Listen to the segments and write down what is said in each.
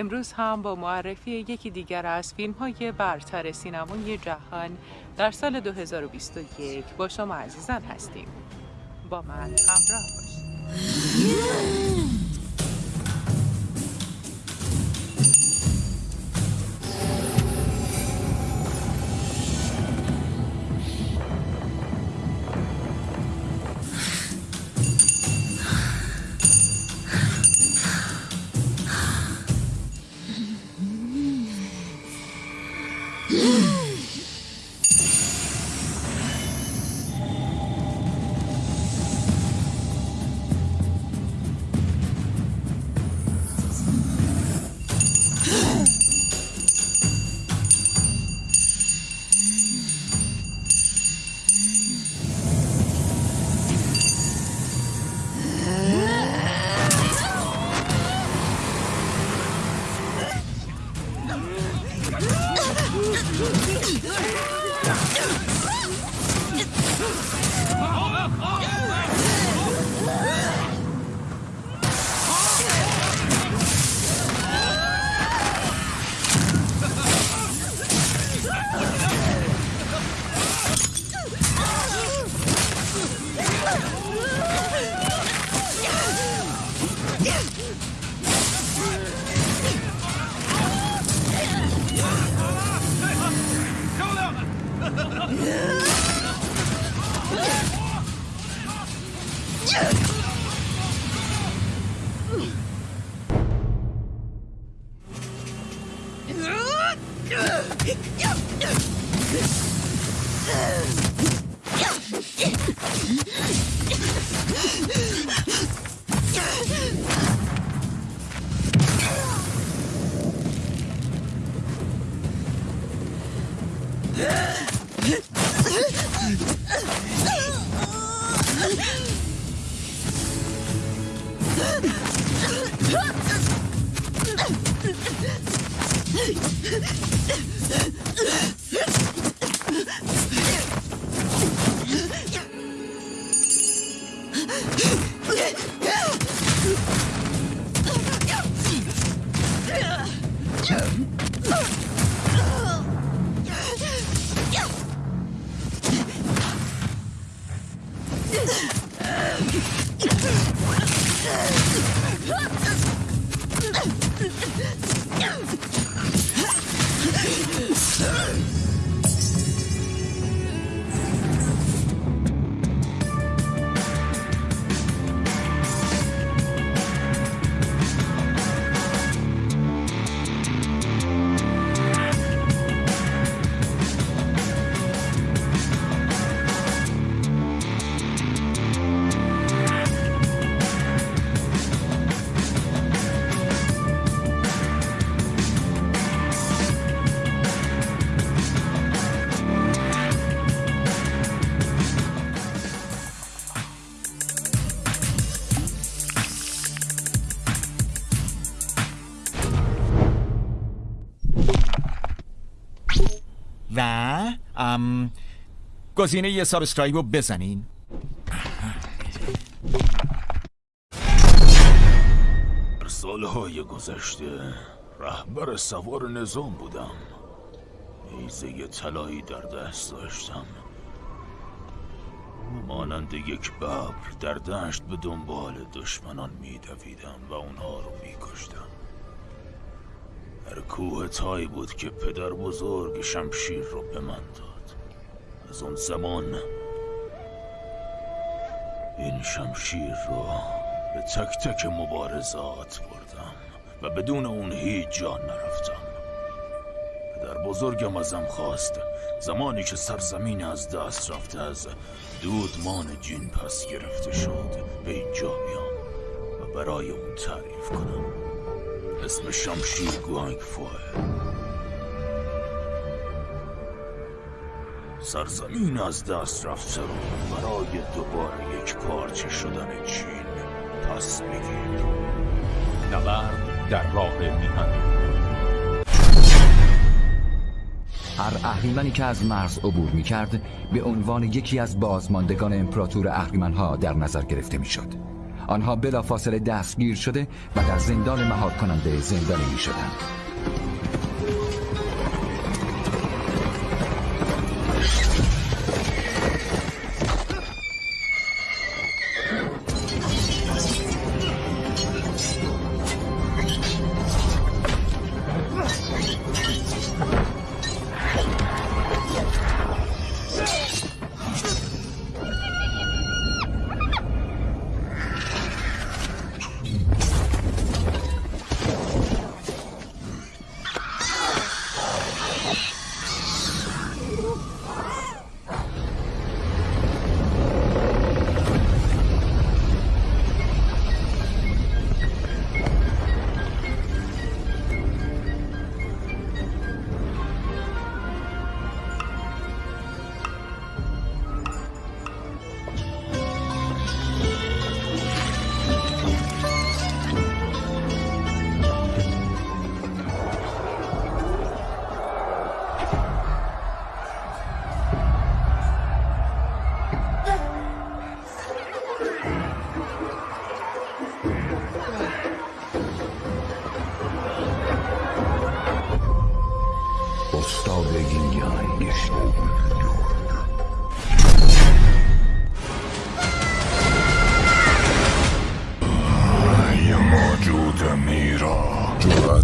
امروز هم با معرفی یکی دیگر از فیلم های برتر سینمای جهان در سال 2021 با شما عزیزان هستیم. با من همراه باشید. Huh! Ugh! و ام گزینه یه subscribe رو بزنین. در سالهای گذشته رهبر سوار نظام بودم. نیزه طلایی در دست داشتم. مانند یک ببر در دشت به دنبال دشمنان میدویدم و اونها رو میکشتم. در کوه تای بود که پدر بزرگ شمشیر رو به من داد. از اون زمان این شمشیر رو به تک تک مبارزات بردم و بدون اون هیچ جان نرفتم. پدر بزرگم ازم خواست. زمانی که سرزمین از دست رفته از دودمان جین پس گرفته شد. به اینجا بیام و برای اون تعریف کنم. اسم شمشیر گوانگ فوه. سرزمین از دست رفته رو برای دوباره یک پارچه شدن چین پس بگیر. نبرد در راه میهن. هر اهریمنی که از مرز عبور می کرد به عنوان یکی از بازماندگان امپراتور اهریمنها در نظر گرفته می شد آنها بلافاصله دستگیر شده و در زندان مهار کننده زندانی می شدند.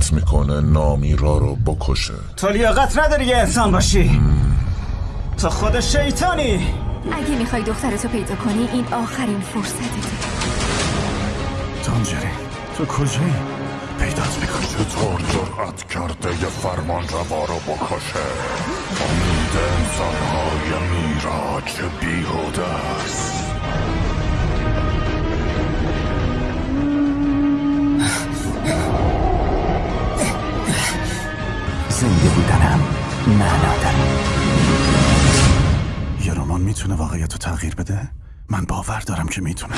جرأت می‌کنه نامیرا رو بکشه. تو لیاقت نداری یه انسان باشی. تو خود شیطانی. اگه می‌خوای دخترتو پیدا کنی این آخرین فرصتته تانجری تو کجایی؟ پیدات می‌کنی. چطور جرأت کرده یه فرمان روا رو بکشه؟ امید انسانهای میرا چه بیهوده است؟ می‌تونه واقعیت رو تغییر بده؟ من باور دارم که می‌تونه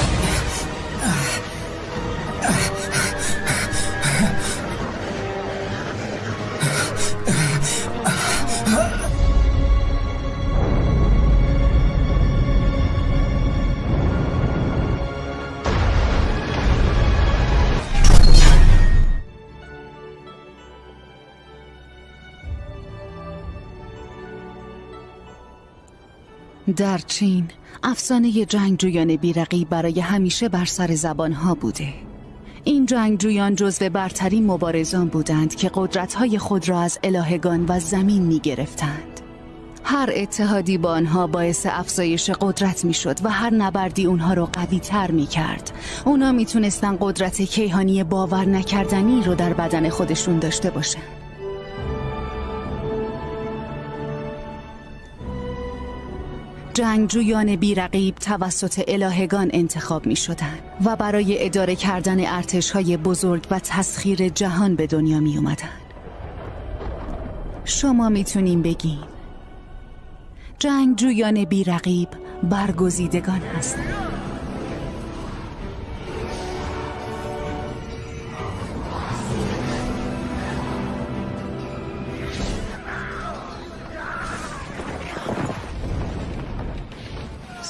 در چین افسانه جنگجویان بیرقی برای همیشه بر سر زبانها بوده این جنگجویان جزو برترین مبارزان بودند که قدرتهای خود را از الهگان و زمین می گرفتند. هر اتحادی با آنها باعث افزایش قدرت می شد و هر نبردی اونها رو قوی تر می کرد. اونا می قدرت کیهانی باور نکردنی رو در بدن خودشون داشته باشن. جنگجویان بیرقیب توسط الهگان انتخاب می شدن و برای اداره کردن ارتش های بزرگ و تسخیر جهان به دنیا می اومدن. شما می‌تونیم بگین جنگجویان بیرقیب برگزیدگان هستند.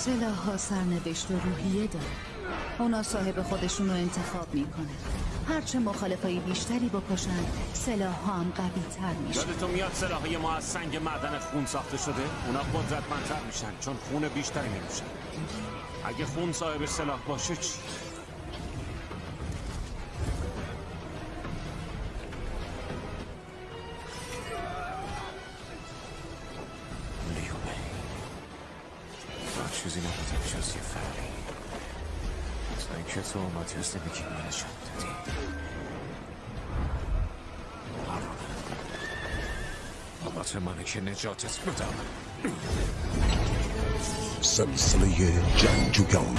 سلاح سرنوشت و روحیه داره. اونا صاحب خودشون رو انتخاب می‌کنه. هرچه مخالفای بیشتری بکشن سلاح ها هم قوی تر میشه یادتون میاد سلاحهای ما از سنگ معدن خون ساخته شده؟ اونا قدرتمندتر میشن چون خون بیشتری مینوشن اگه خون صاحب سلاح باشه چی؟ چیزی نبودم جز یه فری تا اینکه تو اومدی و زندگی من نشان دادی نوبت منه که نجاتت بدم سلسله جنگجویان